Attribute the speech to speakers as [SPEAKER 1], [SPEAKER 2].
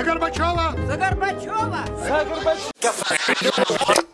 [SPEAKER 1] За Горбачева!
[SPEAKER 2] За Горбачева!
[SPEAKER 3] За Горбачева!